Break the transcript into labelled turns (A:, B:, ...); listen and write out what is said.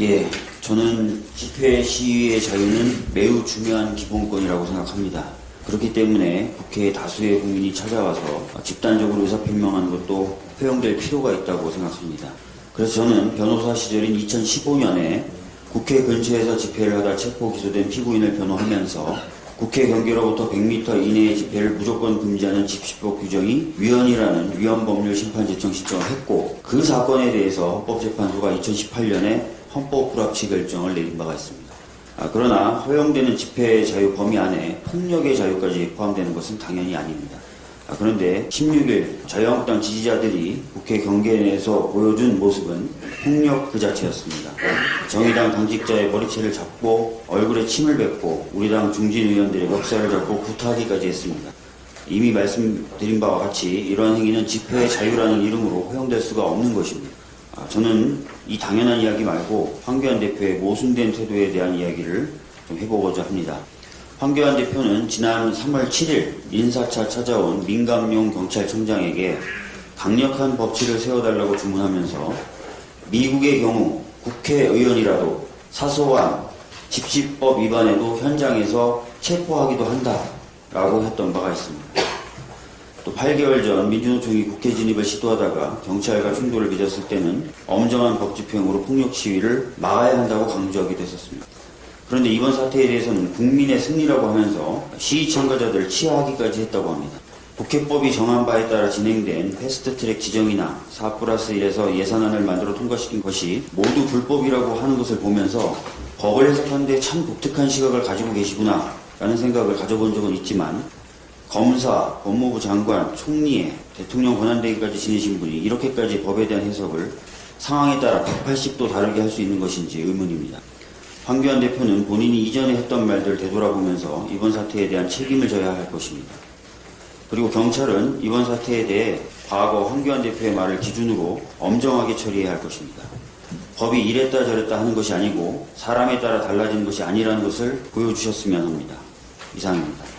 A: 예, 저는 집회 시위의 자유는 매우 중요한 기본권이라고 생각합니다. 그렇기 때문에 국회에 다수의 국민이 찾아와서 집단적으로 의사표명하는 것도 허용될 필요가 있다고 생각합니다. 그래서 저는 변호사 시절인 2015년에 국회 근처에서 집회를 하다 체포 기소된 피고인을 변호하면서 국회 경계로부터 100m 이내의 집회를 무조건 금지하는 집시법 규정이 위헌이라는 위헌법률 심판 제청 신청을 했고 그 사건에 대해서 헌법재판소가 2018년에 헌법 불합치 결정을 내린 바가 있습니다. 아, 그러나 허용되는 집회 자유 범위 안에 폭력의 자유까지 포함되는 것은 당연히 아닙니다. 아, 그런데 16일 자유한국당 지지자들이 국회 경계 내에서 보여준 모습은 폭력 그 자체였습니다. 정의당 당직자의 머리채를 잡고 얼굴에 침을 뱉고 우리 당 중진 의원들의 멱살을 잡고 구타하기까지 했습니다. 이미 말씀드린 바와 같이 이러한 행위는 집회의 자유라는 이름으로 허용될 수가 없는 것입니다. 아, 저는 이 당연한 이야기 말고 황교안 대표의 모순된 태도에 대한 이야기를 좀 해보고자 합니다. 황교안 대표는 지난 3월 7일 인사차 찾아온 민감용 경찰청장에게 강력한 법치를 세워달라고 주문하면서 미국의 경우 국회의원이라도 사소한 집시법 위반에도 현장에서 체포하기도 한다라고 했던 바가 있습니다. 또 8개월 전 민주노총이 국회 진입을 시도하다가 경찰과 충돌을 빚었을 때는 엄정한 법 집행으로 폭력 시위를 막아야 한다고 강조하기도 했었습니다. 그런데 이번 사태에 대해서는 국민의 승리라고 하면서 시위 참가자들을 치하하기까지 했다고 합니다. 국회법이 정한 바에 따라 진행된 패스트트랙 지정이나 4 플러스 1에서 예산안을 만들어 통과시킨 것이 모두 불법이라고 하는 것을 보면서 법을 해석하는데 참 독특한 시각을 가지고 계시구나 라는 생각을 가져본 적은 있지만 검사, 법무부 장관, 총리에 대통령 권한대기까지 지내신 분이 이렇게까지 법에 대한 해석을 상황에 따라 180도 다르게 할 수 있는 것인지 의문입니다. 황교안 대표는 본인이 이전에 했던 말들을 되돌아보면서 이번 사태에 대한 책임을 져야 할 것입니다. 그리고 경찰은 이번 사태에 대해 과거 황교안 대표의 말을 기준으로 엄정하게 처리해야 할 것입니다. 법이 이랬다 저랬다 하는 것이 아니고 사람에 따라 달라지는 것이 아니라는 것을 보여주셨으면 합니다. 이상입니다.